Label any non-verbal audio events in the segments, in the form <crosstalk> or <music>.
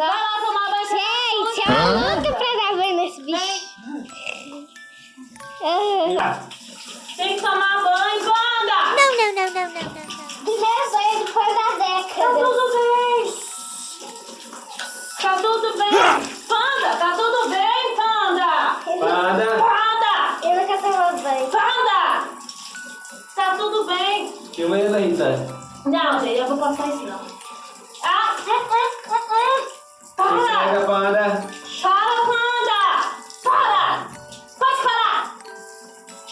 Vai lá tomar banho. Gente, eu nunca pra dar banho nesse bicho. Ah. Tem que tomar banho, Panda! Não, não, não, não, não, não. não. Primeiro banho depois da Tá década. tudo bem. Tá tudo bem. Panda, tá tudo bem, Panda? Panda. Panda! Eu nunca tomo banho. Panda! Tá tudo bem. Filma ele aí, tá? Não, gente, eu vou passar isso não. Para! Panda. Para, Panda! Para! Pode parar!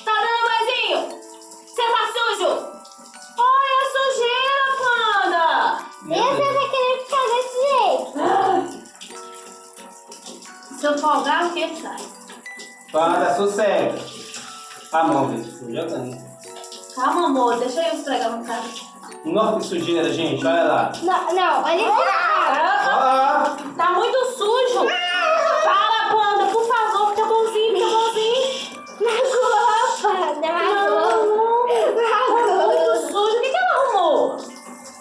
Tá dando banhozinho? Você tá sujo? Olha a sujeira, Panda! E você vai querer ficar desse jeito? Se eu folgar, o que sai? Panda, sossega. A mão, velho. Jogando. Calma, amor, deixa eu esfregar no cara. Nossa, que sujeira, gente. Olha lá. Não, não, olha esse cara. Ah, Tá muito sujo! Para, Panda, por favor, fica bonzinho, fica bonzinho! Magoou, Panda, magoou. Tá Magoou. muito sujo, o que, que ela arrumou? O eu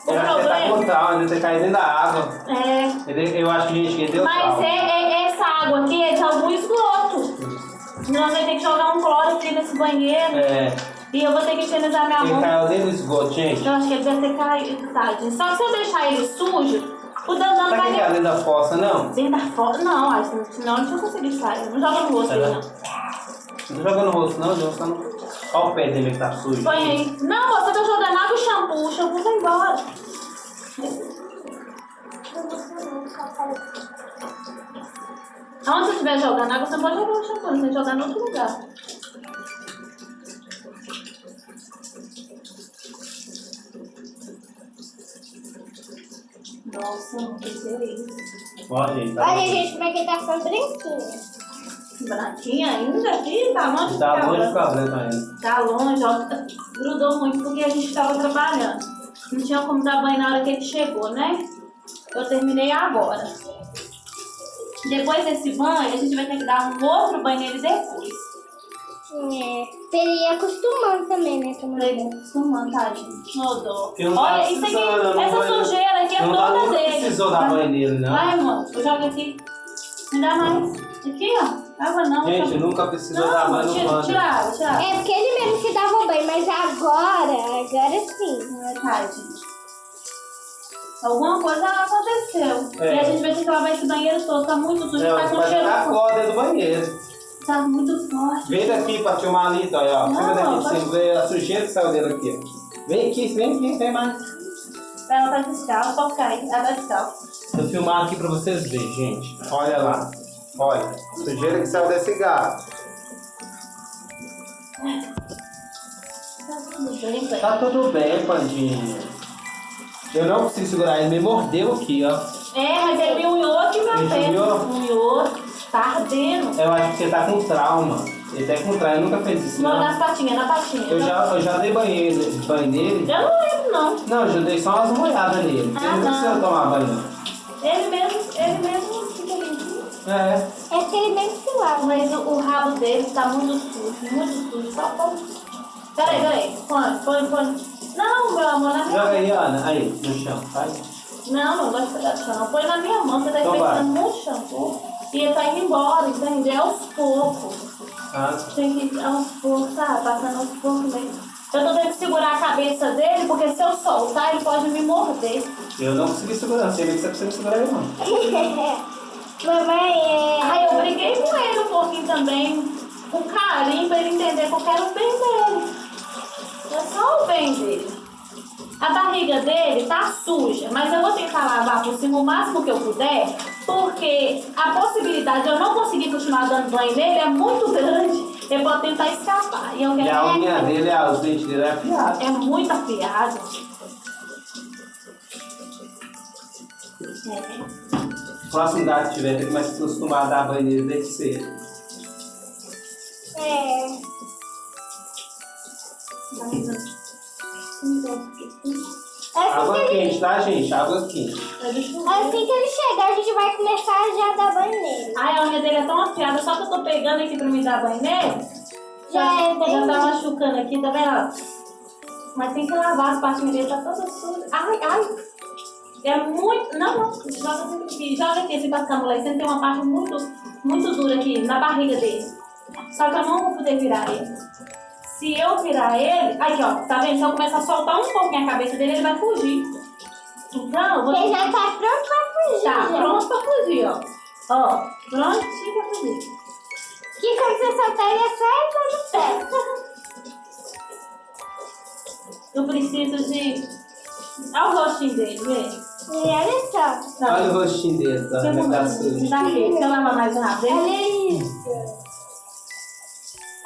que ele tá problema. com tá caindo dentro da água. É. Ele- Eu acho que, gente, que ele deu Mas trauma. é, é- essa água aqui é de algum esgoto. Nós vamos ter que jogar um cloro aqui nesse banheiro. É, E eu vou ter que higienizar minha ele mão. caiu dentro do esgoto, gente. Eu acho que ele deve ter caído, tadinho. Só que se eu deixar ele sujo, o Será que vai... ele caiu dentro da fossa, não? Dentro da foto? Não, acho que senão ele não conseguir sair. Não joga no rosto dele, não. Não joga no rosto, não, João. Só no... Olha o pé dele que tá sujo. Põe aí. Não, você tá jogando água e shampoo. O shampoo vai embora. Aonde você estiver jogando água, você pode jogar o shampoo. Você tem que jogar em outro lugar. Nossa, não tem. Ó, gente. Tá Olha, gente, como é que tá ficando branquinho. Baratinha ainda aqui? Tá longe Tá de longe de ficar ainda. Tá longe, ó. Grudou muito porque a gente tava trabalhando. Não tinha como dar banho na hora que ele chegou, né? Eu terminei agora. Depois desse banho, a gente vai ter que dar um outro banho nele depois. É, pra ele ir acostumando também, né? Tomando Falei, banho. acostumando, tadinho. Rodou. Eu não tava Olha, isso aqui, precisando, não essa vai- sujeira aqui é não, toda não dele. precisou dar banho nele, não. Vai, amor, eu jogo aqui. Me dá mais. Aqui, ó. Água não. Gente, tá- nunca precisou dar banho no tira, tira água, tira água. É porque ele mesmo se dava banho, mas agora, agora sim. É tadinho. Alguma coisa aconteceu. É. E a gente vai ter que lavar esse banheiro todo. Tá muito sujo, É, tá com cheiro. jogar a corda do banheiro. Tá muito forte. Vem daqui pra filmar ali, ó. ó. Não, Filma daqui pra pode- você ver a sujeira que saiu dele aqui. Vem aqui, vem aqui, vem mais. Ela tá descalça, pode ficar aí. Ela tá descalça. Vou filmar aqui pra vocês verem, gente. Olha lá. Olha, sujeira que saiu desse gato. Tá tudo bem, velho. Tá tudo bem, Pandinha. Eu não consigo segurar ele, me mordeu aqui, ó. É, mas ele me unhou aqui na Ele perna. unhou? Tá. Eu acho que você tá com trauma. Ele tá com trauma, ele nunca fez isso, Não, não. nas patinhas, na patinha. Eu já, eu já dei banho, banho nele. Eu não lembro, não. Não, eu já dei só umas molhadas nele. Ele Ah, não precisa não. tomar banho, não. Ele mesmo, ele mesmo fica limpinho. É. É porque ele mesmo se lava. Mas o, o rabo dele tá muito sujo, muito sujo. Só põe. Peraí, peraí. Põe, põe, põe. Não, meu amor, na minha Joga aí, Ana. Aí, no chão, vai. Não, não gosto de pegar chão. não. Põe na minha mão, você tá Então muito. E ele tá indo embora, entende? É aos poucos. Ah, Tem que ir aos poucos, sabe? Passando aos poucos mesmo. Eu tô tendo que segurar a cabeça dele, porque se eu soltar, ele pode me morder. eu não consegui segurar, nem você precisa segurar ele, não. <laughs> Mamãe, é... Aí eu briguei com ele um pouquinho também, com carinho, pra ele entender que eu quero o bem dele. É só o bem dele. A barriga dele tá suja, mas eu vou tentar lavar por cima o máximo que eu puder, porque a possibilidade de eu não conseguir continuar dando banho nele é muito grande. Eu vou tentar escapar. E eu E a quero. unha dele, ah, os dentes dele é afiado. É muito afiado. É. O próximo gato que tiver, tem que mais se acostumar a dar banho nele desde cedo. É... Assim Água que, ele, quente, tá, gente? Água quente. assim que ele chegar, a gente vai começar já a dar banho nele. Ai, a unha dele é tão afiada, só que eu tô pegando aqui pra me dar banho nele. Já é bem- Já tá machucando aqui, tá vendo? Mas tem que lavar as partes dele, tá toda suja. Ai, ai. É muito. Não, não. Joga sempre aqui. Joga aqui esse passar amolecendo. Tem uma parte muito, muito dura aqui na barriga dele. Só que eu não vou poder virar ele. Se eu virar ele. Aqui, ó. Tá vendo? Se eu começar a soltar um pouquinho a cabeça dele, ele vai fugir. Então, vou. Ele já tá pronto pra fugir. Tá, já. pronto pra fugir, ó. Ó, prontinho pra fugir. Que quando você soltar ele é só entrar no pé. Eu preciso de. Olha o rostinho dele, vê. E olha só. Tá. Olha o rostinho dele, tá? Tá. Tá. Deixa eu lavar mais rápido. Olha isso.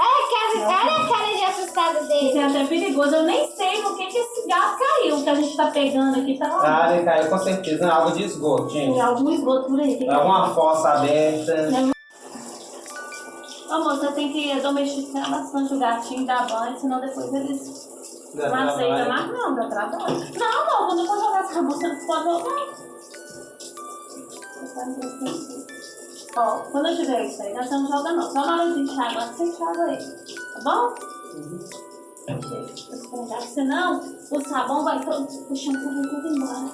Olha a cara, olha a cara de assustado Isso dele. é até perigoso. Eu nem sei no que, que esse gato caiu, que a gente tá pegando aqui. Tá Ah, ele caiu com certeza. Não, água de esgoto, gente. Tem algum esgoto por aí. que. Alguma fossa aberta. Ô, moça, tem que domesticar bastante o gatinho, dar banho, senão depois eles não aceitam trabalho. mais. Não, dá trabalho. Não, não, quando eu for jogar essa bolsa, você pode jogar. Ó, quando eu tiver isso aí, você não joga não. Só na hora de enxágue, agora você aí. Tá bom? Esfregar, Senão, o sabão vai todo, o shampoo vai todo embora.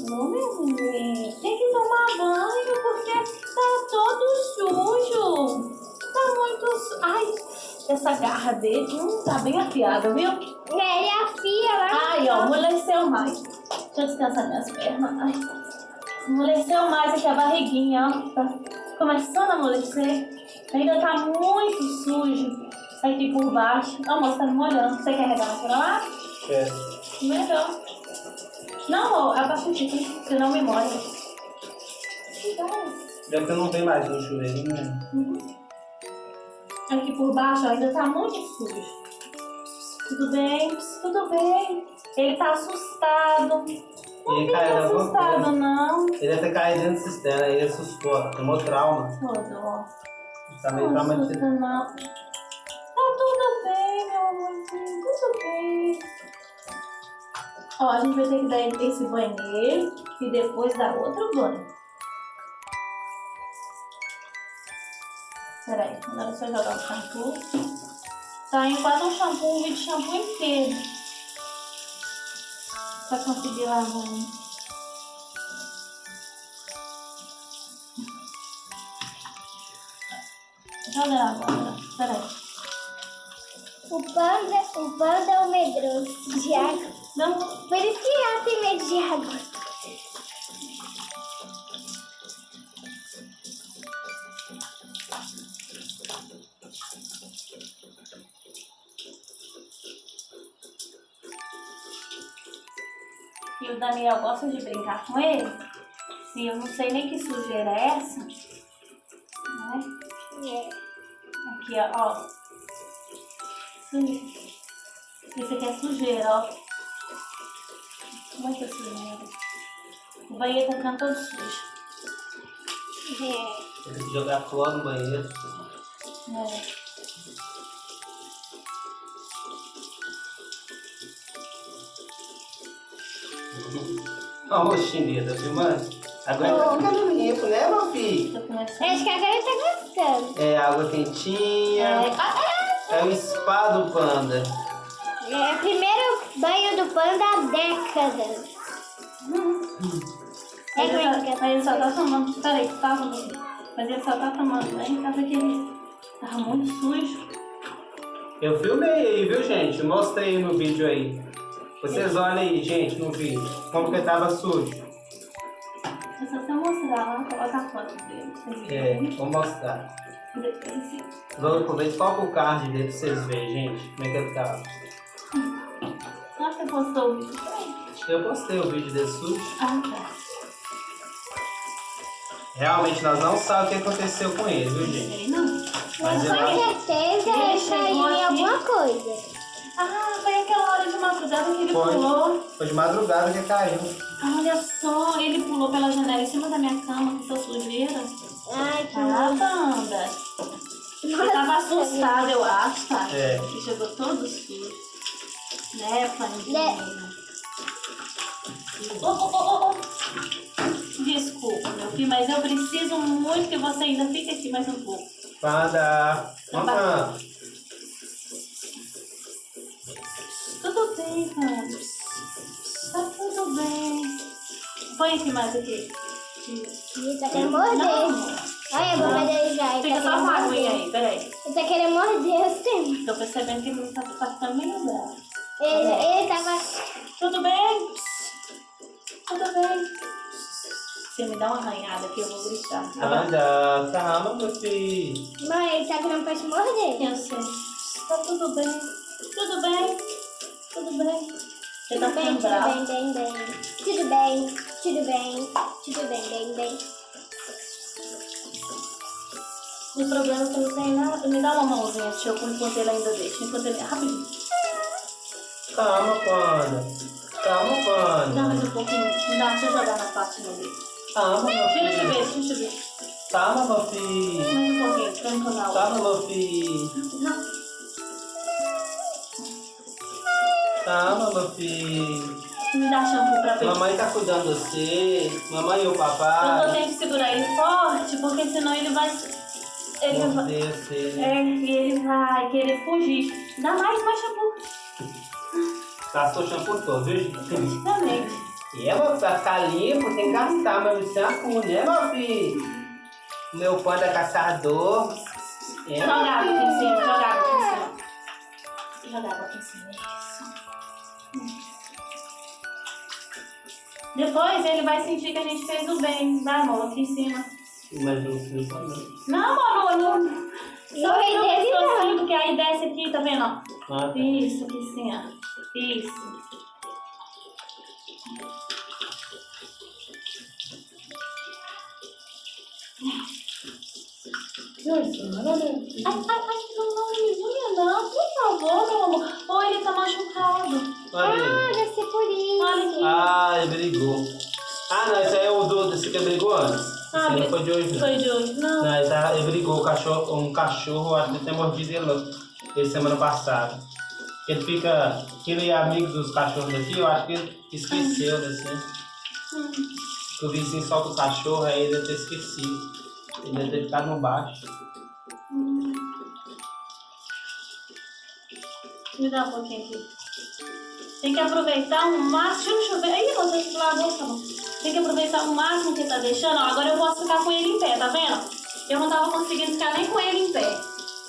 Não, meu bem. Tem que tomar banho porque tá todo sujo. Tá muito su... Ai, essa garra dele hum, tá bem afiada, viu? Ele afia lá. Ai, ó, amoleceu mais. Deixa eu descansar minhas pernas. Ai, amoleceu mais aqui a barriguinha, ó. Tá começando a amolecer. Ainda tá muito sujo. Aqui por baixo. Ó, moça, tá me molhando. Você quer regar naquela lá? É. Melhor. Não, ó, abaixa o título, senão me molha. Já que eu não tenho mais no chuveirinho, né? Uhum. Aqui por baixo ó, ainda tá muito sujo. Tudo bem? Tudo bem. Ele tá assustado. Não E fica caiu na assustado, boca. não. Ele ter caído dentro do cisterna aí, assustou. Tomou trauma. Tudo, ó. Tá meio traumatizado. não. Tá tudo bem, meu amorzinho. Tudo bem. Ó, a gente vai ter que dar esse banho nele e depois dar outro banho. Peraí, agora você jogar o shampoo. Tá em quase um shampoo, um vídeo de shampoo inteiro. Pra conseguir lavar. né? Joga agora. Peraí. O panda, o panda é o medroso de água. Não, Por isso que ela tem medo de água. Daniel gosta de brincar com ele. E eu não sei nem que sujeira é essa. Né? É. Aqui, ó. Isso aqui é sujeira, ó. Muita sujeira. O banheiro tá ficando todo sujo. É. Ele jogar cloro no banheiro. É. Olha o rostinho dele, tá filmando? Agora ele tá ficando limpo, né, meu filho? Acho que agora tá gostando. É água quentinha. É. Ah, É o spa do panda. É o primeiro banho do panda há décadas. É Mas ele, grande. tá, mas ele só tá tomando. Peraí, que tava. Mas ele só tá tomando banho por causa que ele tava muito sujo. Eu filmei aí, viu, gente? Mostrei no vídeo aí. Vocês olhem aí, gente, no vídeo. Como que tava sujo. É só você mostrar lá, colocar a foto dele. É, vou mostrar. Vou aproveitar coloca o card dele pra vocês verem, gente. Como é que ele tava. Nossa, você postou o vídeo? Eu postei o vídeo desse sujo. Ah, tá. Realmente nós não sabemos o que aconteceu com ele, viu, gente? Sei não. Mas com certeza Ele ele caiu em aqui. alguma coisa. Ah, foi aquela hora de madrugada que ele Foi. pulou. foi de madrugada que caiu. Olha só, ele pulou pela janela em cima da minha cama com essa sujeira. Ai, que Ah, banda. Ele tava assustado, eu acho, tá? É. Ele chegou todo sujo. Né, Pandinha? Oh, oh, oh, oh. Desculpa, meu filho, mas eu preciso muito que você ainda fique aqui mais um pouco. Panda. Mamãe. Tudo bem, Panda. Tá tudo bem. Põe aqui mais aqui. Ele tá querendo morder. Olha a boca dele já. Ele Fica tá só com a aguinha aí, peraí. Ele tá querendo morder assim. Tô percebendo que ele tá, tá ficando meio bravo. Ele, ele tava... Tudo bem? Tudo bem. Se me dá uma arranhada aqui, eu vou gritar. Anda, calma, meu filho. Mãe, ele tá querendo pra te morder. Eu sei. Tá tudo bem. Bem, tudo bem, bem, bem. Tudo bem, tudo bem, tudo bem, bem, bem. O problema é que não tem nada. Me dá uma mãozinha, deixa eu enquanto ele ainda deixa. Enquanto ele. Rapidinho. Calma, Panda. Calma, Dá Panda. mais um pouquinho. Me dá, deixa eu jogar na patinha dele. Calma, meu Deixa eu filho. ver, deixa eu ver. Calma, meu filho. Mais um pouquinho, pra eu encontrar o Calma, meu filho. Não. Meu filho. Me dá shampoo pra ver. Mamãe tá cuidando de você. Mamãe e o Eu vou papai. ter que segurar ele forte, porque senão ele vai. Ele vai. Morder você. É, e ele vai querer fugir. Dá mais, mais shampoo. Gastou o shampoo todo, viu, gente? Antigamente. E é, meu pra ficar limpo, tem que gastar, mas você é uma né, meu filho? Meu panda caçador. É, Joga água aqui em cima, joga água aqui em cima. Joga água aqui em cima. Isso. Depois ele vai sentir que a gente fez o bem. Dá a mão aqui em cima. Mas eu fiz também. Não, mano, não. Só Não, que ele no dele não. pescocinho, porque aí desce aqui, tá vendo? ó? Ah, tá. Isso, aqui sim, ó. Isso. Ai, ai, ai, não, não, Lizinha, não, por favor, meu amor. Ou ele tá machucado. Olha. Ah, deve ser por isso. Aqui. Ah, ele brigou. Ah, não, esse aí é o do, desse que brigou antes. Esse Ah, aí não foi de hoje, não. Foi de hoje, não. Não, ele, tá, ele brigou, o cachorro, um cachorro, acho que ele tem mordido ele, ele semana passada. Ele fica, ele é amigo dos cachorros daqui, eu acho que ele esqueceu né? Hum. O vizinho solta o cachorro, aí ele deve ter esquecido. Ele deve ter ficado no baixo. Me dá um pouquinho aqui. Tem que aproveitar o máximo. Deixa eu ver. Aí, você lavou, tá bom. Tem que aproveitar o máximo que tá deixando. Ó, agora eu posso ficar com ele em pé, tá vendo? Eu não tava conseguindo ficar nem com ele em pé.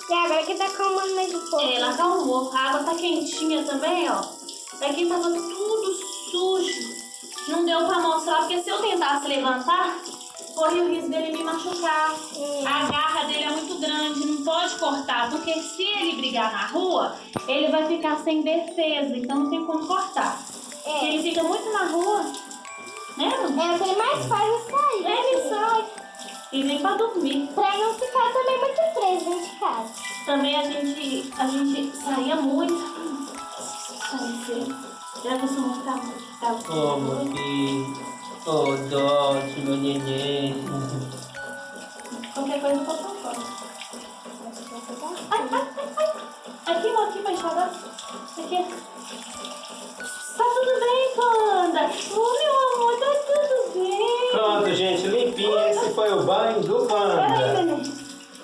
E agora que tá acalmando mais um pouco. Ela acalmou. A água tá quentinha também, ó. Aqui tava tudo sujo. Não deu pra mostrar, porque se eu tentasse levantar, corre o risco dele me machucar. Hum. A garra dele é muito grande, não pode cortar, porque se ele brigar na rua, ele vai ficar sem defesa, então não tem como cortar. É. Se ele fica muito na rua, né? É o que ele mais faz é sair. Ele sai e vem pra dormir. Pra não ficar também muito preso dentro de casa. Também a gente, a gente saía muito. Saía cedo. Já acostumou a ficar muito. Ficava Ô, meu Ô, Dote, meu neném. Qualquer coisa eu posso fora. Ai, ai, ai, ai. Aqui, aqui pra enxagar. Aqui. Tá tudo bem, Panda? Ô, meu amor, tá tudo bem. Pronto, gente, limpinho. Esse foi o banho do Peraí, panda. neném.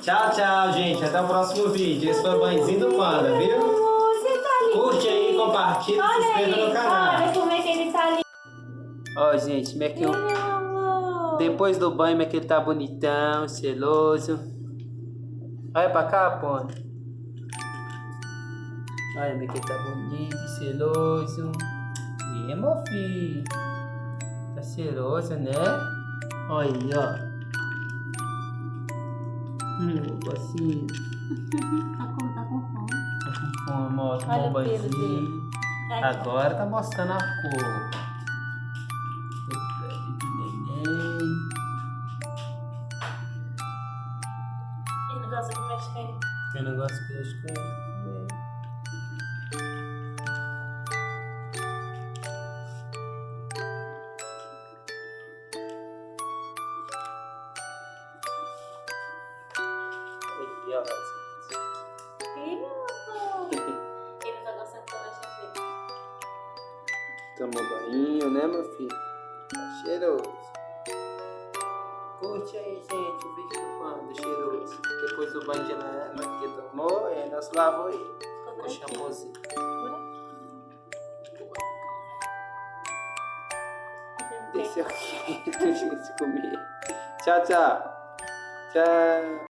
Tchau, tchau, gente. Até o próximo vídeo. Esse foi o banhozinho do panda, viu? Você tá ali. Curte aí, compartilha e se Olha inscreva aí, no canal. olha Ó, gente, como é. Depois do banho, como é que ele tá bonitão, seloso. Olha pra cá, pônei. Olha como é que ele tá bonito, seloso. E meu filho. Tá seloso, né? Olha aí, ó. Hum, assim. <laughs> Tá com, tá com fome. Tá com fome, ó. Tomou Olha um o Agora tá mostrando a cor. <laughs> Ele tá gostando de mexer. Tomou banho, né, meu filho? Tá cheiroso. Curte aí, gente, o vídeo do panda cheiroso. Depois do banho de né, que tomou, é, nós lavou ele. Com shampoozinho. Tem aqui. Não esqueci de comer. Tchau, tchau. Tchau.